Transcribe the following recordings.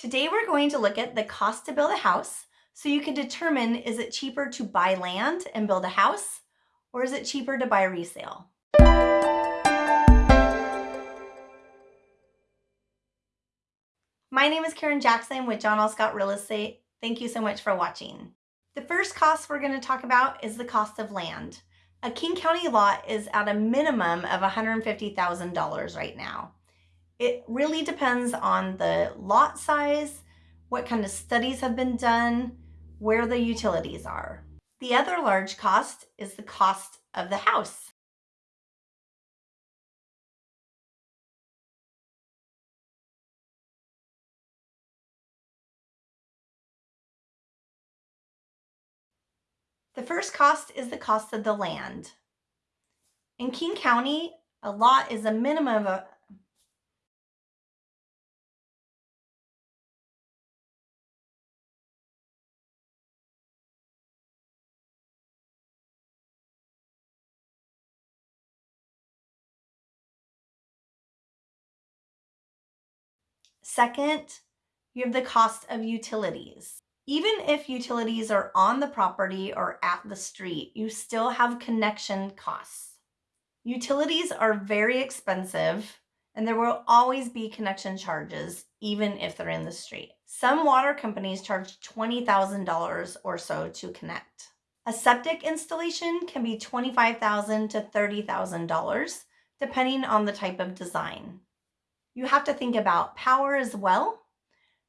Today we're going to look at the cost to build a house so you can determine is it cheaper to buy land and build a house or is it cheaper to buy resale? My name is Karen Jackson with John L. Scott Real Estate. Thank you so much for watching. The first cost we're going to talk about is the cost of land. A King County lot is at a minimum of $150,000 right now. It really depends on the lot size, what kind of studies have been done, where the utilities are. The other large cost is the cost of the house. The first cost is the cost of the land. In King County, a lot is a minimum of Second, you have the cost of utilities. Even if utilities are on the property or at the street, you still have connection costs. Utilities are very expensive and there will always be connection charges even if they're in the street. Some water companies charge $20,000 or so to connect. A septic installation can be 25,000 to $30,000 depending on the type of design. You have to think about power as well.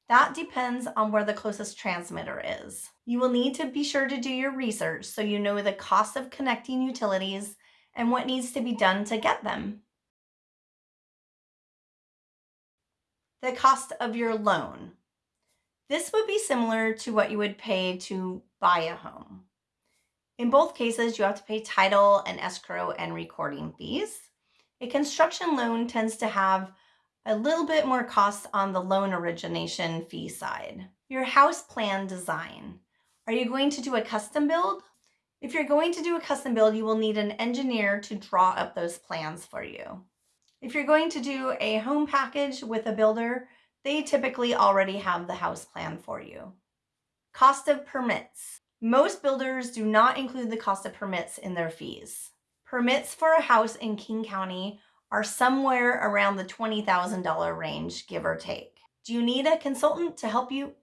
That depends on where the closest transmitter is. You will need to be sure to do your research so you know the cost of connecting utilities and what needs to be done to get them. The cost of your loan. This would be similar to what you would pay to buy a home. In both cases, you have to pay title and escrow and recording fees. A construction loan tends to have a little bit more costs on the loan origination fee side. Your house plan design. Are you going to do a custom build? If you're going to do a custom build, you will need an engineer to draw up those plans for you. If you're going to do a home package with a builder, they typically already have the house plan for you. Cost of permits. Most builders do not include the cost of permits in their fees. Permits for a house in King County are somewhere around the $20,000 range, give or take. Do you need a consultant to help you?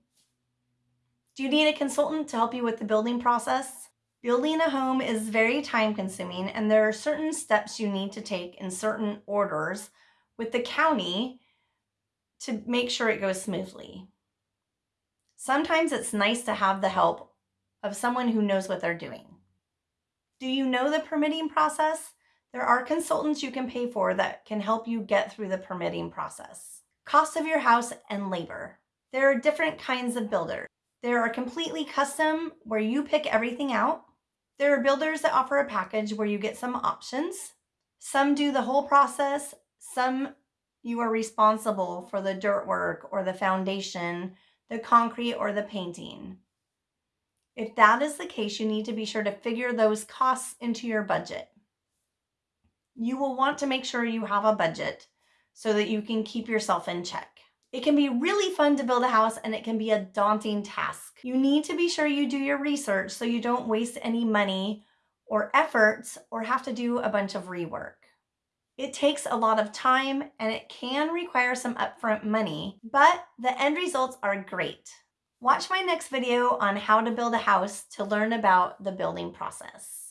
Do you need a consultant to help you with the building process? Building a home is very time consuming and there are certain steps you need to take in certain orders with the county to make sure it goes smoothly. Sometimes it's nice to have the help of someone who knows what they're doing. Do you know the permitting process? There are consultants you can pay for that can help you get through the permitting process. Cost of your house and labor. There are different kinds of builders. There are completely custom where you pick everything out. There are builders that offer a package where you get some options. Some do the whole process. Some you are responsible for the dirt work or the foundation, the concrete or the painting. If that is the case, you need to be sure to figure those costs into your budget you will want to make sure you have a budget so that you can keep yourself in check. It can be really fun to build a house and it can be a daunting task. You need to be sure you do your research so you don't waste any money or efforts or have to do a bunch of rework. It takes a lot of time and it can require some upfront money, but the end results are great. Watch my next video on how to build a house to learn about the building process.